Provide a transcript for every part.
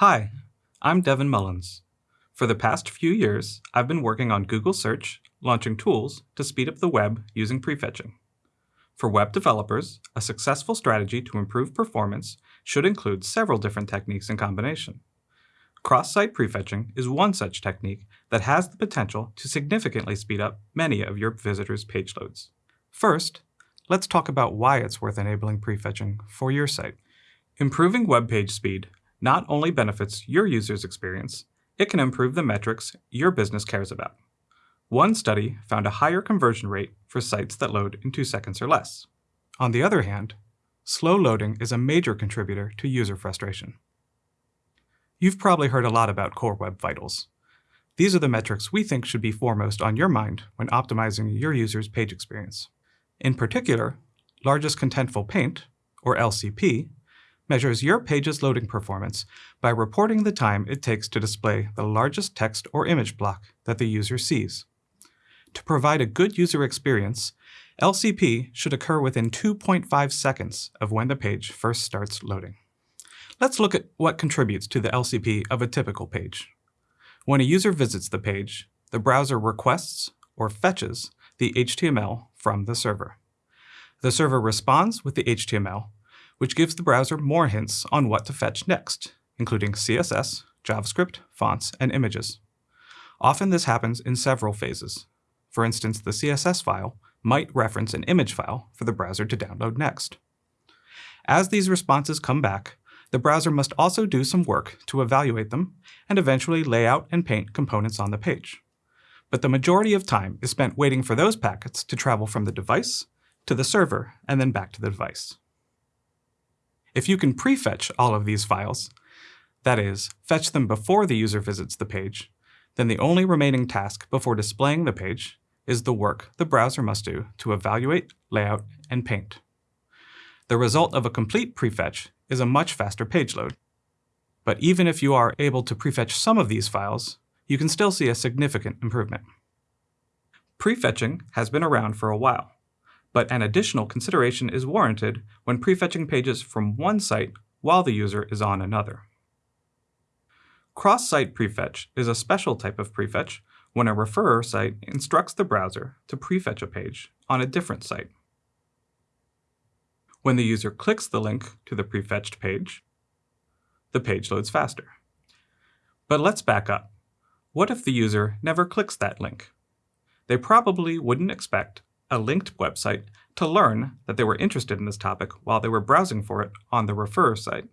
Hi, I'm Devin Mullins. For the past few years, I've been working on Google Search, launching tools to speed up the web using prefetching. For web developers, a successful strategy to improve performance should include several different techniques in combination. Cross-site prefetching is one such technique that has the potential to significantly speed up many of your visitors' page loads. First, let's talk about why it's worth enabling prefetching for your site. Improving web page speed not only benefits your user's experience, it can improve the metrics your business cares about. One study found a higher conversion rate for sites that load in two seconds or less. On the other hand, slow loading is a major contributor to user frustration. You've probably heard a lot about Core Web Vitals. These are the metrics we think should be foremost on your mind when optimizing your user's page experience. In particular, Largest Contentful Paint, or LCP, measures your page's loading performance by reporting the time it takes to display the largest text or image block that the user sees. To provide a good user experience, LCP should occur within 2.5 seconds of when the page first starts loading. Let's look at what contributes to the LCP of a typical page. When a user visits the page, the browser requests or fetches the HTML from the server. The server responds with the HTML, which gives the browser more hints on what to fetch next, including CSS, JavaScript, fonts, and images. Often this happens in several phases. For instance, the CSS file might reference an image file for the browser to download next. As these responses come back, the browser must also do some work to evaluate them and eventually lay out and paint components on the page. But the majority of time is spent waiting for those packets to travel from the device to the server and then back to the device. If you can prefetch all of these files, that is, fetch them before the user visits the page, then the only remaining task before displaying the page is the work the browser must do to evaluate, layout, and paint. The result of a complete prefetch is a much faster page load. But even if you are able to prefetch some of these files, you can still see a significant improvement. Prefetching has been around for a while, but an additional consideration is warranted when prefetching pages from one site while the user is on another. Cross-site prefetch is a special type of prefetch when a referrer site instructs the browser to prefetch a page on a different site. When the user clicks the link to the prefetched page, the page loads faster. But let's back up. What if the user never clicks that link? They probably wouldn't expect a linked website to learn that they were interested in this topic while they were browsing for it on the referrer site.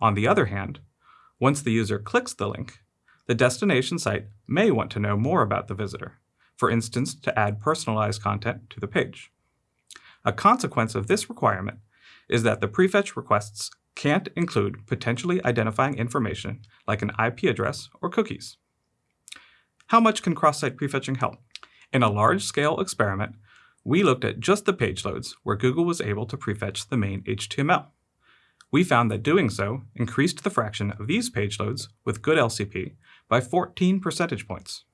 On the other hand, once the user clicks the link, the destination site may want to know more about the visitor, for instance, to add personalized content to the page. A consequence of this requirement is that the prefetch requests can't include potentially identifying information like an IP address or cookies. How much can cross-site prefetching help? In a large-scale experiment, we looked at just the page loads where Google was able to prefetch the main HTML. We found that doing so increased the fraction of these page loads with good LCP by 14 percentage points.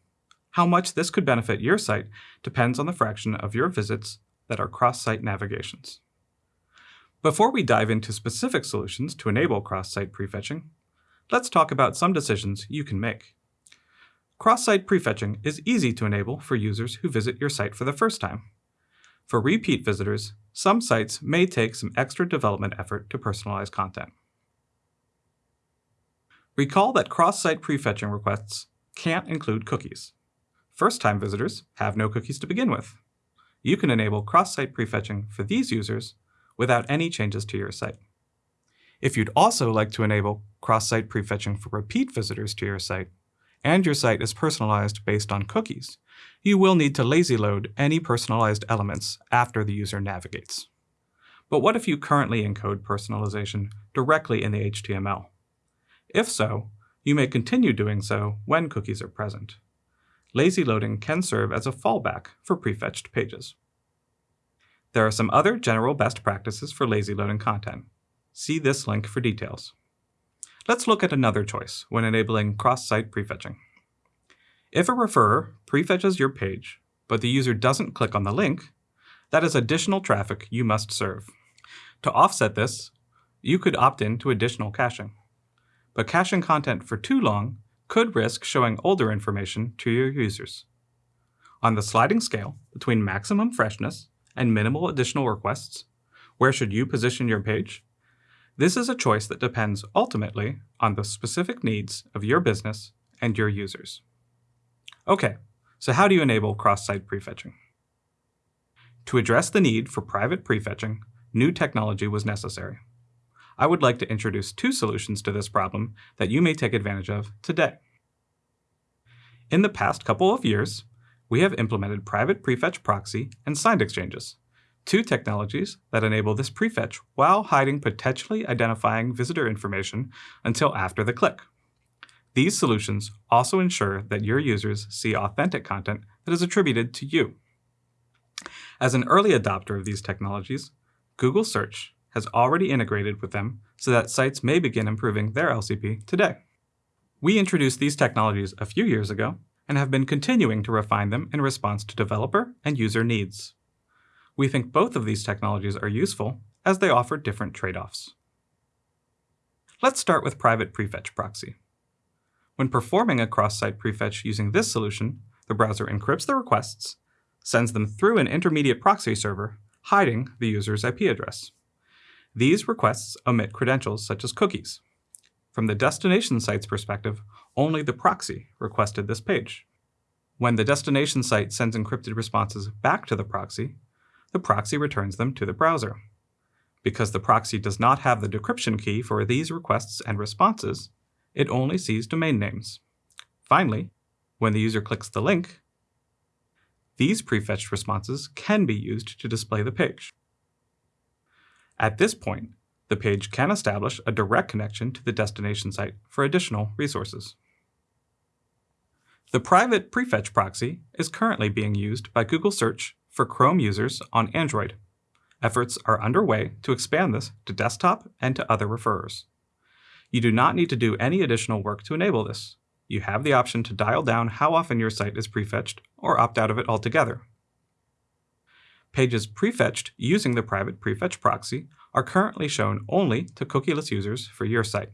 How much this could benefit your site depends on the fraction of your visits that are cross-site navigations. Before we dive into specific solutions to enable cross-site prefetching, let's talk about some decisions you can make. Cross-site prefetching is easy to enable for users who visit your site for the first time. For repeat visitors, some sites may take some extra development effort to personalize content. Recall that cross-site prefetching requests can't include cookies. First-time visitors have no cookies to begin with you can enable cross-site prefetching for these users without any changes to your site. If you'd also like to enable cross-site prefetching for repeat visitors to your site, and your site is personalized based on cookies, you will need to lazy load any personalized elements after the user navigates. But what if you currently encode personalization directly in the HTML? If so, you may continue doing so when cookies are present lazy loading can serve as a fallback for prefetched pages. There are some other general best practices for lazy loading content. See this link for details. Let's look at another choice when enabling cross-site prefetching. If a referrer prefetches your page, but the user doesn't click on the link, that is additional traffic you must serve. To offset this, you could opt in to additional caching. but caching content for too long could risk showing older information to your users. On the sliding scale between maximum freshness and minimal additional requests, where should you position your page? This is a choice that depends ultimately on the specific needs of your business and your users. Okay, so how do you enable cross-site prefetching? To address the need for private prefetching, new technology was necessary. I would like to introduce two solutions to this problem that you may take advantage of today. In the past couple of years, we have implemented private prefetch proxy and signed exchanges, two technologies that enable this prefetch while hiding potentially identifying visitor information until after the click. These solutions also ensure that your users see authentic content that is attributed to you. As an early adopter of these technologies, Google Search has already integrated with them so that sites may begin improving their LCP today. We introduced these technologies a few years ago and have been continuing to refine them in response to developer and user needs. We think both of these technologies are useful as they offer different trade-offs. Let's start with private prefetch proxy. When performing a cross-site prefetch using this solution, the browser encrypts the requests, sends them through an intermediate proxy server, hiding the user's IP address. These requests omit credentials such as cookies. From the destination site's perspective, only the proxy requested this page. When the destination site sends encrypted responses back to the proxy, the proxy returns them to the browser. Because the proxy does not have the decryption key for these requests and responses, it only sees domain names. Finally, when the user clicks the link, these prefetched responses can be used to display the page. At this point, the page can establish a direct connection to the destination site for additional resources. The private prefetch proxy is currently being used by Google Search for Chrome users on Android. Efforts are underway to expand this to desktop and to other referrers. You do not need to do any additional work to enable this. You have the option to dial down how often your site is prefetched or opt out of it altogether. Pages prefetched using the private prefetch proxy are currently shown only to cookieless users for your site.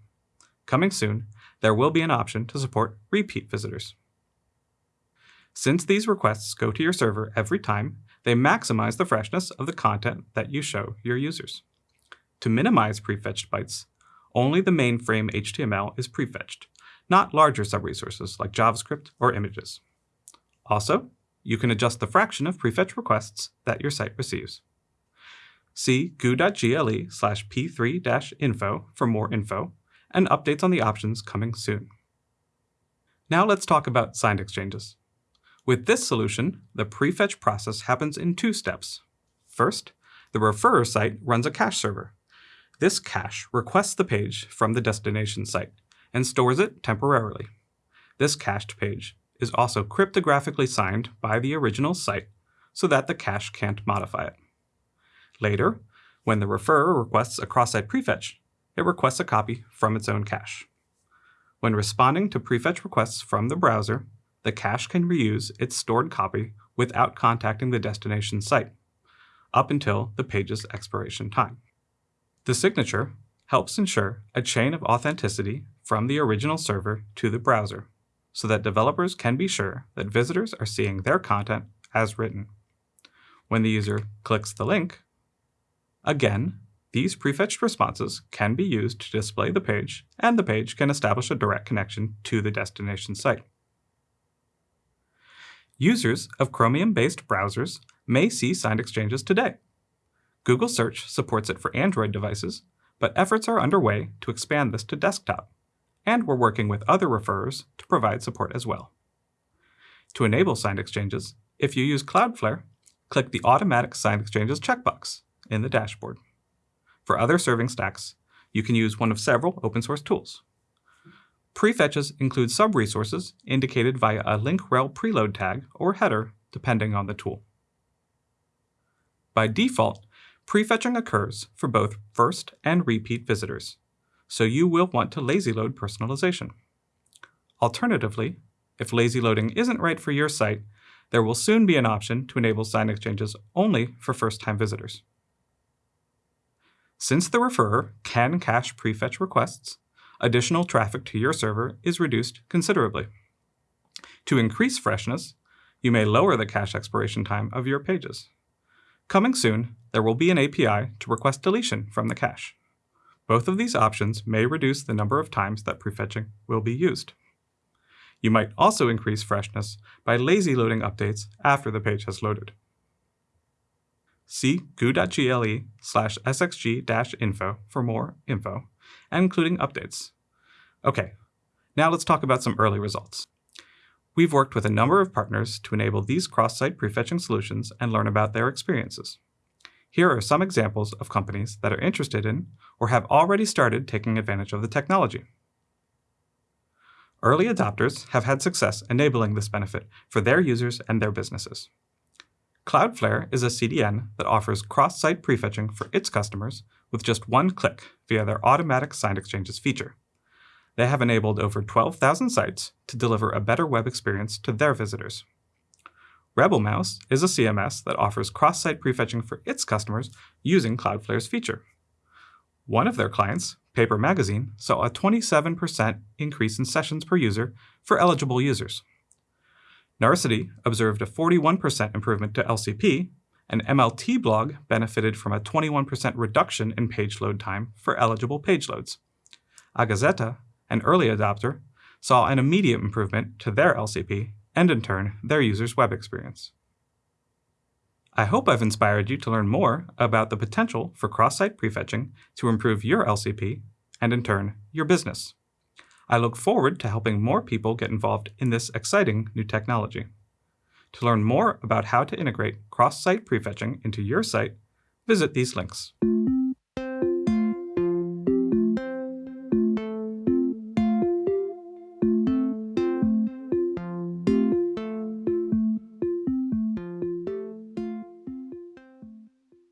Coming soon, there will be an option to support repeat visitors. Since these requests go to your server every time, they maximize the freshness of the content that you show your users. To minimize prefetched bytes, only the mainframe HTML is prefetched, not larger subresources like JavaScript or images. Also, you can adjust the fraction of prefetch requests that your site receives. See goo.gle slash p3-info for more info and updates on the options coming soon. Now let's talk about signed exchanges. With this solution, the prefetch process happens in two steps. First, the referrer site runs a cache server, this cache requests the page from the destination site and stores it temporarily. This cached page is also cryptographically signed by the original site so that the cache can't modify it. Later, when the referrer requests a cross-site prefetch, it requests a copy from its own cache. When responding to prefetch requests from the browser, the cache can reuse its stored copy without contacting the destination site, up until the page's expiration time. The signature helps ensure a chain of authenticity from the original server to the browser, so that developers can be sure that visitors are seeing their content as written. When the user clicks the link, again, these prefetched responses can be used to display the page, and the page can establish a direct connection to the destination site. Users of Chromium-based browsers may see signed exchanges today. Google Search supports it for Android devices, but efforts are underway to expand this to desktop, and we're working with other referrers to provide support as well. To enable signed exchanges, if you use Cloudflare, click the Automatic Signed Exchanges checkbox in the dashboard. For other serving stacks, you can use one of several open source tools. Prefetches include sub-resources indicated via a link rel preload tag or header, depending on the tool. By default, Prefetching occurs for both first and repeat visitors, so you will want to lazy load personalization. Alternatively, if lazy loading isn't right for your site, there will soon be an option to enable sign exchanges only for first-time visitors. Since the referrer can cache prefetch requests, additional traffic to your server is reduced considerably. To increase freshness, you may lower the cache expiration time of your pages. Coming soon, there will be an API to request deletion from the cache. Both of these options may reduce the number of times that prefetching will be used. You might also increase freshness by lazy loading updates after the page has loaded. See goo.gle slash sxg-info for more info, and including updates. Okay, now let's talk about some early results. We've worked with a number of partners to enable these cross-site prefetching solutions and learn about their experiences. Here are some examples of companies that are interested in or have already started taking advantage of the technology. Early adopters have had success enabling this benefit for their users and their businesses. Cloudflare is a CDN that offers cross-site prefetching for its customers with just one click via their automatic signed exchanges feature. They have enabled over 12,000 sites to deliver a better web experience to their visitors. RebelMouse is a CMS that offers cross-site prefetching for its customers using Cloudflare's feature. One of their clients, Paper Magazine, saw a 27% increase in sessions per user for eligible users. Narcity observed a 41% improvement to LCP, and MLT blog benefited from a 21% reduction in page load time for eligible page loads. A Gazeta, an early adopter, saw an immediate improvement to their LCP and in turn, their user's web experience. I hope I've inspired you to learn more about the potential for cross-site prefetching to improve your LCP and in turn, your business. I look forward to helping more people get involved in this exciting new technology. To learn more about how to integrate cross-site prefetching into your site, visit these links.